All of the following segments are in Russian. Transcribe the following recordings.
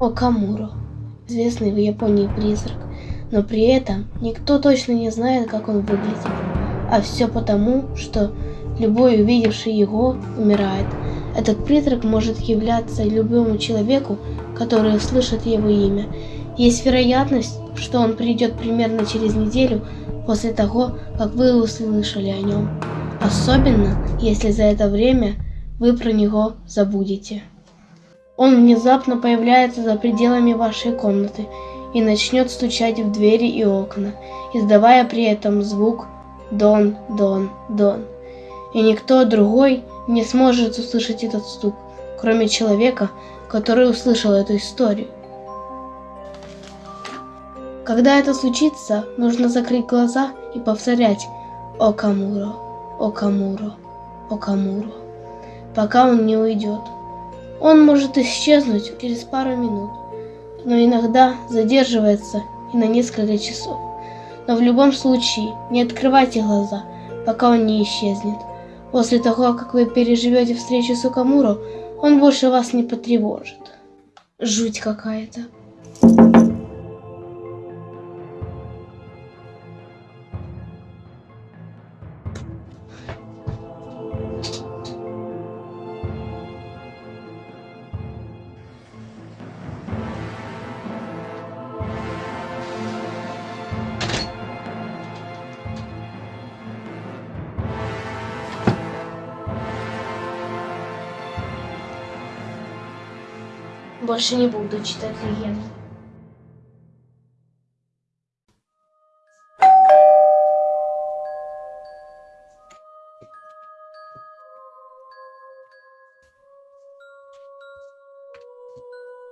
Окамуро, известный в Японии призрак, но при этом никто точно не знает, как он выглядит. А все потому, что любой увидевший его умирает. Этот призрак может являться любому человеку, который услышит его имя. Есть вероятность, что он придет примерно через неделю после того, как вы услышали о нем. Особенно, если за это время вы про него забудете. Он внезапно появляется за пределами вашей комнаты и начнет стучать в двери и окна, издавая при этом звук «дон, дон, дон». И никто другой не сможет услышать этот стук, кроме человека, который услышал эту историю. Когда это случится, нужно закрыть глаза и повторять «Окамуро, Окамуро, Окамуро», пока он не уйдет. Он может исчезнуть через пару минут, но иногда задерживается и на несколько часов. Но в любом случае не открывайте глаза, пока он не исчезнет. После того, как вы переживете встречу с Укамуро, он больше вас не потревожит. Жуть какая-то. Больше не буду читать легенду.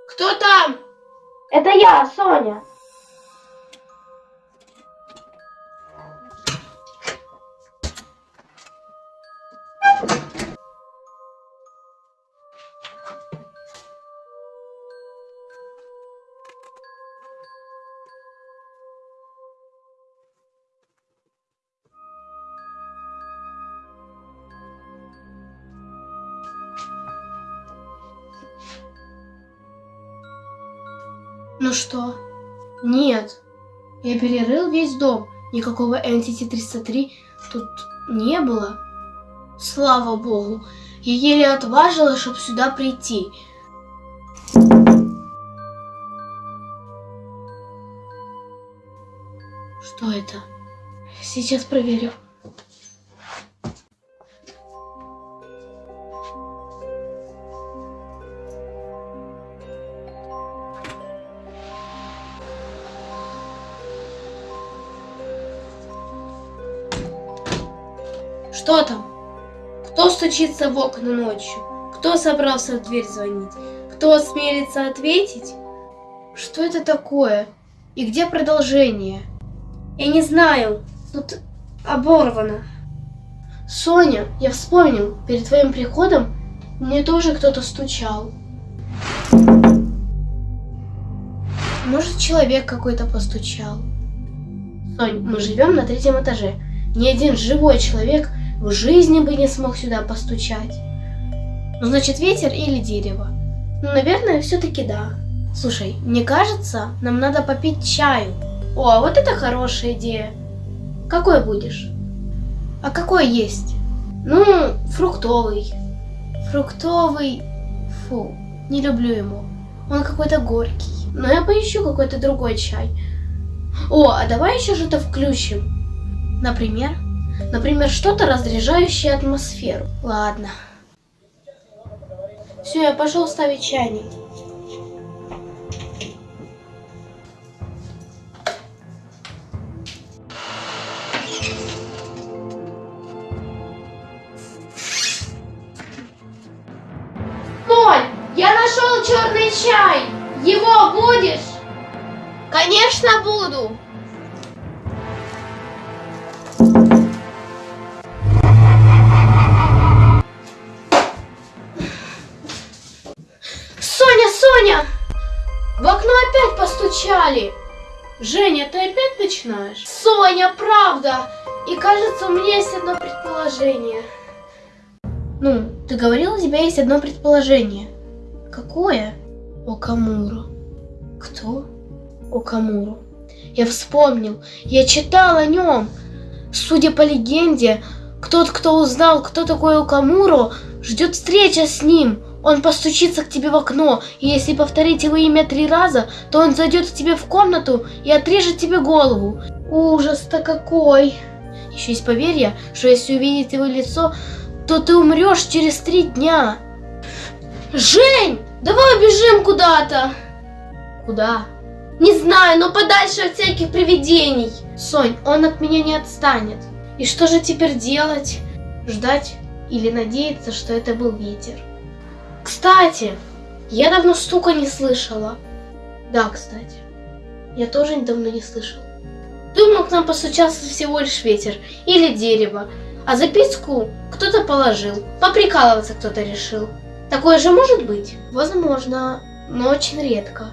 Кто там? Это я, Соня. Ну что? Нет. Я перерыл весь дом. Никакого NCT-303 тут не было. Слава богу. Я еле отважилась, чтобы сюда прийти. Что это? Сейчас проверю. Что там? Кто стучится в окна ночью? Кто собрался в дверь звонить? Кто осмелится ответить? Что это такое? И где продолжение? Я не знаю. Тут оборвано. Соня, я вспомнил, перед твоим приходом мне тоже кто-то стучал. Может, человек какой-то постучал. Сонь, мы живем на третьем этаже. Ни один живой человек в жизни бы не смог сюда постучать. Ну, значит, ветер или дерево? Ну, наверное, все-таки да. Слушай, мне кажется, нам надо попить чаю. О, а вот это хорошая идея. Какой будешь? А какой есть? Ну, фруктовый. Фруктовый... Фу, не люблю его. Он какой-то горький. Но я поищу какой-то другой чай. О, а давай еще что-то включим. Например? Например, что-то разряжающее атмосферу. Ладно. Все, я пошел ставить чайник. Моль, я нашел черный чай. Его будешь? Конечно, буду. В окно опять постучали. Женя, ты опять начинаешь? Соня, правда! И кажется, у меня есть одно предположение. Ну, ты говорила, у тебя есть одно предположение. Какое? Окамуру. Кто? Окамуру. Я вспомнил. Я читал о нем. Судя по легенде, тот, кто узнал, кто такой Окамуру, ждет встреча с ним. Он постучится к тебе в окно, и если повторить его имя три раза, то он зайдет к тебе в комнату и отрежет тебе голову. Ужас-то какой! Еще есть поверье, что если увидеть его лицо, то ты умрешь через три дня. Жень, давай убежим куда-то. Куда? Не знаю, но подальше от всяких привидений. Сонь, он от меня не отстанет. И что же теперь делать? Ждать или надеяться, что это был ветер? Кстати, я давно стука не слышала. Да, кстати, я тоже давно не слышала. Думал, к нам постучался всего лишь ветер или дерево, а записку кто-то положил. Поприкалываться кто-то решил. Такое же может быть? Возможно, но очень редко.